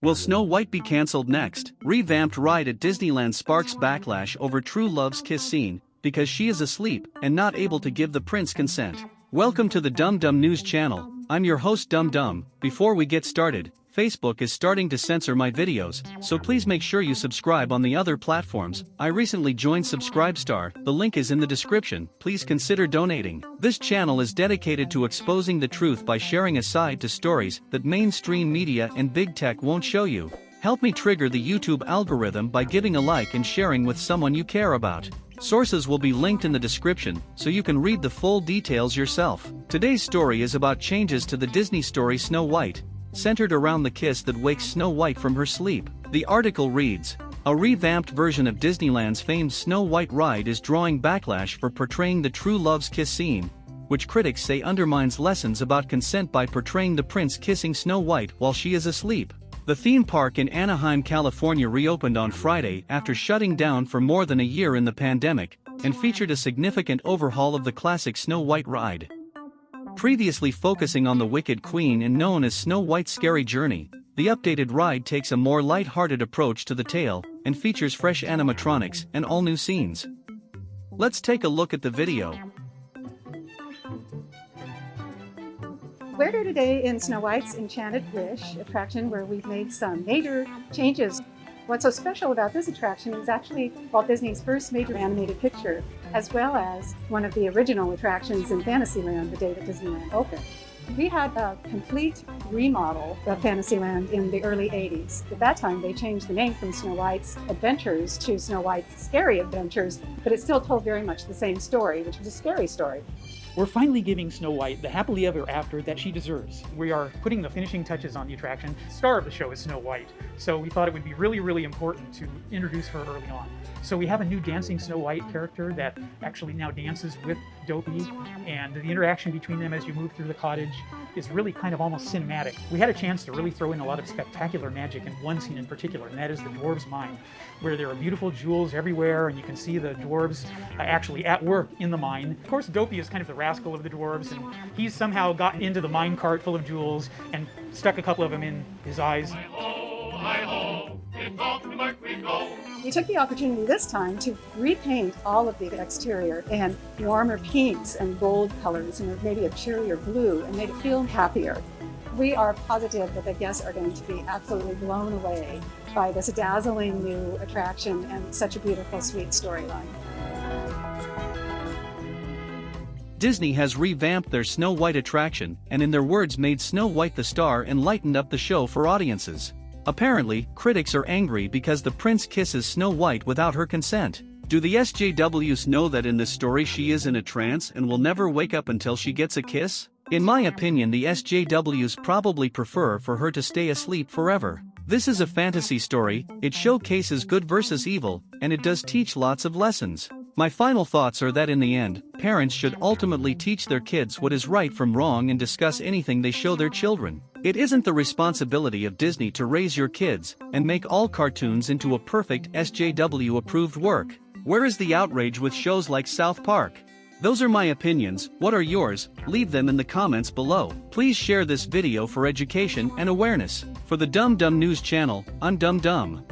Will Snow White be cancelled next? Revamped ride at Disneyland sparks backlash over True Love's kiss scene, because she is asleep and not able to give the prince consent. Welcome to the Dum Dum News channel, I'm your host Dum Dum. Before we get started, Facebook is starting to censor my videos, so please make sure you subscribe on the other platforms. I recently joined Subscribestar, the link is in the description, please consider donating. This channel is dedicated to exposing the truth by sharing a side to stories that mainstream media and big tech won't show you. Help me trigger the YouTube algorithm by giving a like and sharing with someone you care about. Sources will be linked in the description, so you can read the full details yourself. Today's story is about changes to the Disney story Snow White, centered around the kiss that wakes Snow White from her sleep. The article reads, a revamped version of Disneyland's famed Snow White ride is drawing backlash for portraying the true love's kiss scene, which critics say undermines lessons about consent by portraying the prince kissing Snow White while she is asleep. The theme park in Anaheim, California reopened on Friday after shutting down for more than a year in the pandemic, and featured a significant overhaul of the classic Snow White ride. Previously focusing on the Wicked Queen and known as Snow White's Scary Journey, the updated ride takes a more light-hearted approach to the tale and features fresh animatronics and all-new scenes. Let's take a look at the video. We're here today in Snow White's Enchanted Wish attraction where we've made some major changes What's so special about this attraction is actually Walt Disney's first major animated picture, as well as one of the original attractions in Fantasyland the day that Disneyland opened. We had a complete remodel of Fantasyland in the early 80s. At that time, they changed the name from Snow White's Adventures to Snow White's Scary Adventures, but it still told very much the same story, which was a scary story. We're finally giving Snow White the happily ever after that she deserves. We are putting the finishing touches on the attraction. Star of the show is Snow White, so we thought it would be really, really important to introduce her early on. So we have a new dancing Snow White character that actually now dances with Dopey, and the interaction between them as you move through the cottage is really kind of almost cinematic. We had a chance to really throw in a lot of spectacular magic in one scene in particular, and that is the dwarves' mine, where there are beautiful jewels everywhere, and you can see the dwarves uh, actually at work in the mine. Of course, Dopey is kind of the rascal of the dwarves, and he's somehow got into the mine cart full of jewels and stuck a couple of them in his eyes. Hi-ho, hi-ho, we took the opportunity this time to repaint all of the exterior in warmer pinks and gold colors and maybe a cheerier blue and made it feel happier. We are positive that the guests are going to be absolutely blown away by this dazzling new attraction and such a beautiful, sweet storyline. Disney has revamped their Snow White attraction and in their words made Snow White the star and lightened up the show for audiences. Apparently, critics are angry because the prince kisses Snow White without her consent. Do the SJWs know that in this story she is in a trance and will never wake up until she gets a kiss? In my opinion the SJWs probably prefer for her to stay asleep forever. This is a fantasy story, it showcases good versus evil, and it does teach lots of lessons. My final thoughts are that in the end, parents should ultimately teach their kids what is right from wrong and discuss anything they show their children. It isn't the responsibility of Disney to raise your kids and make all cartoons into a perfect SJW-approved work. Where is the outrage with shows like South Park? Those are my opinions, what are yours? Leave them in the comments below. Please share this video for education and awareness. For the Dumb Dum News channel, I'm Dumb Dum.